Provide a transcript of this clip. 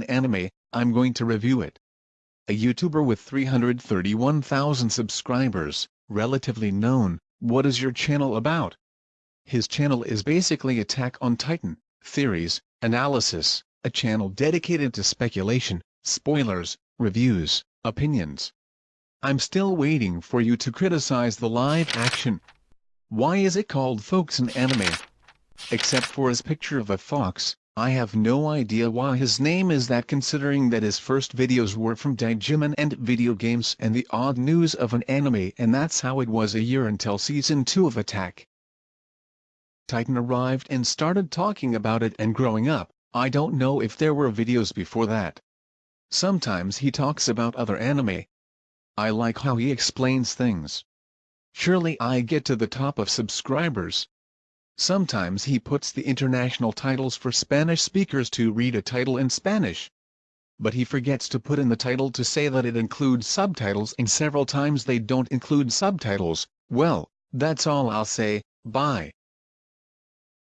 an anime, I'm going to review it. A YouTuber with 331,000 subscribers, relatively known, what is your channel about? His channel is basically Attack on Titan, theories, analysis, a channel dedicated to speculation, spoilers, reviews, opinions. I'm still waiting for you to criticize the live action. Why is it called Folks in Anime? Except for his picture of a fox, I have no idea why his name is that considering that his first videos were from Digimon and video games and the odd news of an anime and that's how it was a year until season 2 of Attack. Titan arrived and started talking about it and growing up, I don't know if there were videos before that. Sometimes he talks about other anime. I like how he explains things. Surely I get to the top of subscribers, Sometimes he puts the international titles for Spanish speakers to read a title in Spanish. But he forgets to put in the title to say that it includes subtitles and several times they don't include subtitles, well, that's all I'll say, bye.